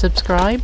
subscribe.